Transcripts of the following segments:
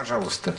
Пожалуйста.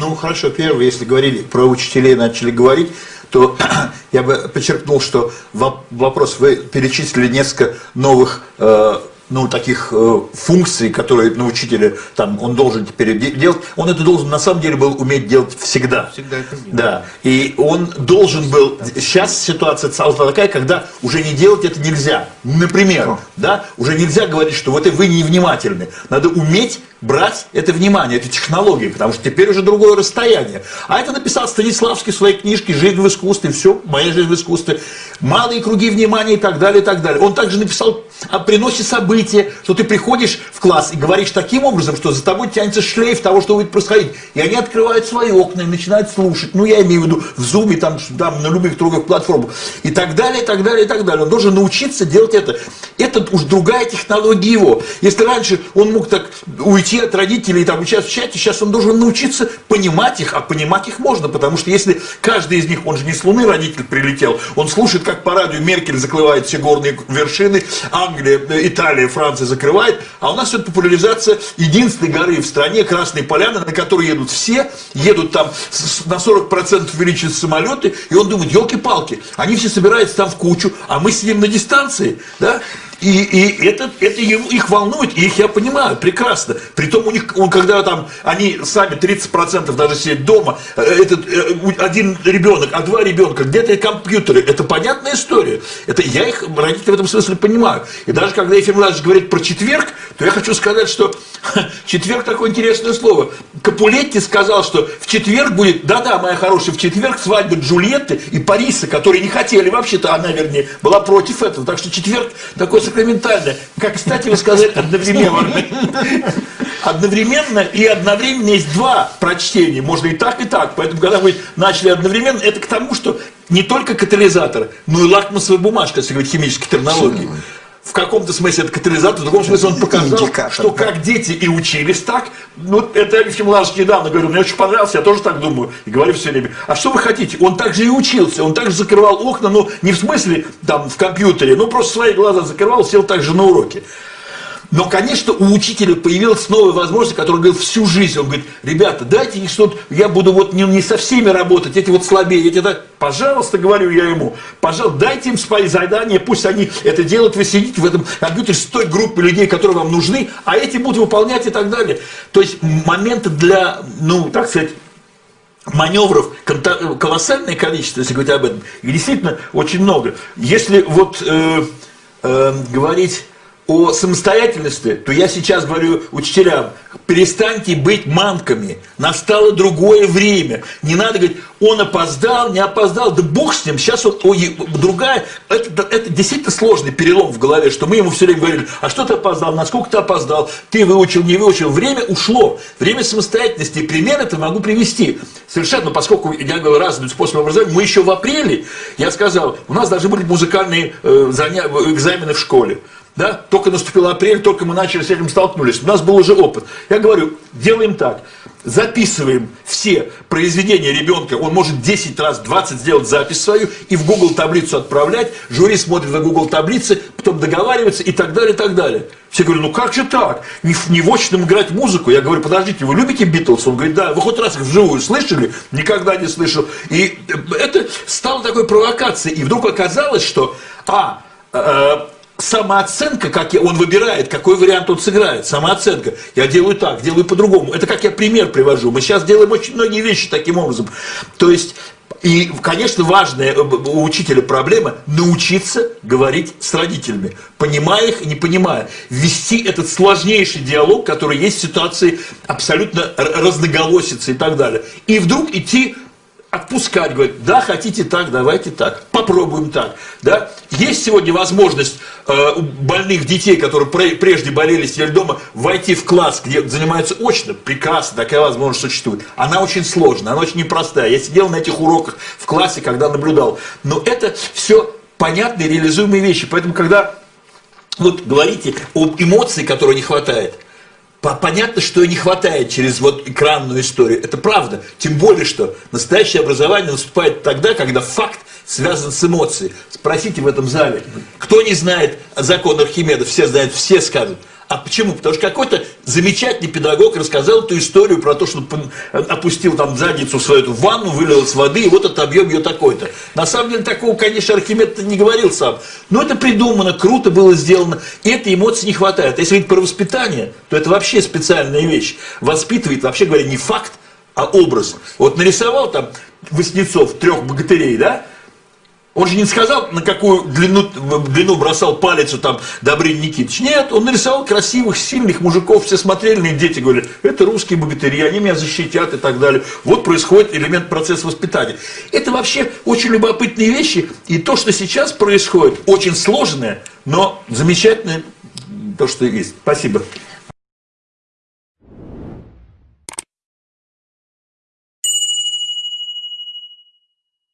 Ну, хорошо, первое, если говорили про учителей, начали говорить, то я бы подчеркнул, что вопрос, вы перечислили несколько новых э, ну, таких э, функций, которые на учителя, там, он должен теперь делать, он это должен, на самом деле, был уметь делать всегда. Всегда это делал. Да, и он должен был, сейчас ситуация стала такая, когда уже не делать это нельзя. Например, да, уже нельзя говорить, что вот вы невнимательны. Надо уметь брать это внимание, это технологии, потому что теперь уже другое расстояние. А это написал Станиславский в своей книжке «Жизнь в искусстве», все, моя жизнь в искусстве, малые круги внимания и так далее, и так далее. Он также написал о приносе события, что ты приходишь в класс и говоришь таким образом, что за тобой тянется шлейф того, что будет происходить. И они открывают свои окна и начинают слушать. Ну, я имею в виду в зуме, там, там на любых других платформах. И так далее, и так далее, и так далее. Он должен научиться делать это. Это уж другая технология его. Если раньше он мог так уйти уйти от родителей, там, участвовать в чате, сейчас он должен научиться понимать их, а понимать их можно, потому что если каждый из них, он же не с Луны родитель прилетел, он слушает, как по радио Меркель закрывает все горные вершины, Англия, Италия, Франция закрывает, а у нас идет популяризация единственной горы в стране, Красной Поляны, на которую едут все, едут там на 40% увеличиваются самолеты, и он думает, елки-палки, они все собираются там в кучу, а мы сидим на дистанции, да, и, и это, это их волнует, и их я понимаю прекрасно. Притом у них, он, когда там, они сами 30% даже сидят дома, э, этот, э, один ребенок, а два ребенка, где-то компьютеры, это понятная история. Это, я их, родители в этом смысле понимаю. И даже когда Ефим Владимирович говорит про четверг, то я хочу сказать, что четверг такое интересное слово. Капулетти сказал, что в четверг будет, да-да, моя хорошая, в четверг свадьба Джульетты и Париса, которые не хотели, вообще-то она, вернее, была против этого. Так что четверг такой сакраментальное. Как, кстати, вы сказали одновременно. Одновременно и одновременно есть два прочтения. Можно и так, и так. Поэтому, когда вы начали одновременно, это к тому, что не только катализатор, но и лакмусовая бумажка, если говорить химической терминологии в каком-то смысле это катализатор, в другом смысле он показал, Индикатор, что да. как дети и учились так. Ну, это Алексей Младович недавно говорил, мне очень понравилось, я тоже так думаю. И говорю все время, а что вы хотите? Он также и учился, он также закрывал окна, ну, не в смысле там в компьютере, ну, просто свои глаза закрывал, сел также на уроке. Но, конечно, у учителя появилась новая возможность, которую он говорил всю жизнь. Он говорит, ребята, дайте их что-то, я буду вот не, не со всеми работать, эти вот слабее, эти так, пожалуйста, говорю я ему, пожалуйста, дайте им свои задания, пусть они это делают, вы сидите в этом компьютере с той группой людей, которые вам нужны, а эти будут выполнять и так далее. То есть моменты для, ну, так сказать, маневров колоссальное количество, если говорить об этом, и действительно очень много. Если вот э, э, говорить о самостоятельности, то я сейчас говорю учителям, перестаньте быть манками, настало другое время. Не надо говорить, он опоздал, не опоздал, да бог с ним, сейчас он, ой, другая, это, это действительно сложный перелом в голове, что мы ему все время говорили, а что ты опоздал, насколько ты опоздал, ты выучил, не выучил, время ушло, время самостоятельности, пример это могу привести. Совершенно, поскольку я говорю разный способ образования, мы еще в апреле, я сказал, у нас должны были музыкальные э, заня... экзамены в школе да, только наступил апрель, только мы начали с этим столкнулись, у нас был уже опыт. Я говорю, делаем так, записываем все произведения ребенка, он может 10 раз, 20 сделать запись свою и в Google таблицу отправлять, жюри смотрит на Google таблицы, потом договаривается и так далее, и так далее. Все говорят, ну как же так? Не, не в очном играть музыку. Я говорю, подождите, вы любите Битлз? Он говорит, да. Вы хоть раз их вживую слышали? Никогда не слышал. И это стало такой провокацией. И вдруг оказалось, что, а, э, самооценка, как я, он выбирает, какой вариант он сыграет, самооценка. Я делаю так, делаю по-другому. Это как я пример привожу. Мы сейчас делаем очень многие вещи таким образом. То есть, и, конечно, важная э, у учителя проблема научиться говорить с родителями, понимая их и не понимая. Вести этот сложнейший диалог, который есть в ситуации абсолютно разноголосицы и так далее. И вдруг идти отпускать, говорит, да, хотите так, давайте так, попробуем так. Да? Есть сегодня возможность э, у больных детей, которые прежде болели, сидели дома, войти в класс, где занимаются очно, прекрасно, такая возможность существует. Она очень сложная, она очень непростая. Я сидел на этих уроках в классе, когда наблюдал. Но это все понятные, реализуемые вещи. Поэтому, когда вот говорите об эмоции, которой не хватает – Понятно, что не хватает через вот экранную историю. Это правда. Тем более, что настоящее образование наступает тогда, когда факт связан с эмоцией. Спросите в этом зале, кто не знает закон Архимеда, все знают, все скажут. А почему? Потому что какой-то замечательный педагог рассказал эту историю про то, что опустил там задницу свою эту в ванну, вылил с воды, и вот это объем ее такой-то. На самом деле такого, конечно, Архимед не говорил сам. Но это придумано, круто было сделано. И этой эмоции не хватает. Если говорить про воспитание, то это вообще специальная вещь. Воспитывает, вообще говоря, не факт, а образ. Вот нарисовал там Васнецов трех богатырей, да? Он же не сказал, на какую длину, длину бросал палец там Добрин Никитич. Нет, он нарисовал красивых, сильных мужиков, все смотрели них, дети говорили, это русские богатыри, они меня защитят и так далее. Вот происходит элемент процесса воспитания. Это вообще очень любопытные вещи, и то, что сейчас происходит, очень сложное, но замечательное то, что есть. Спасибо.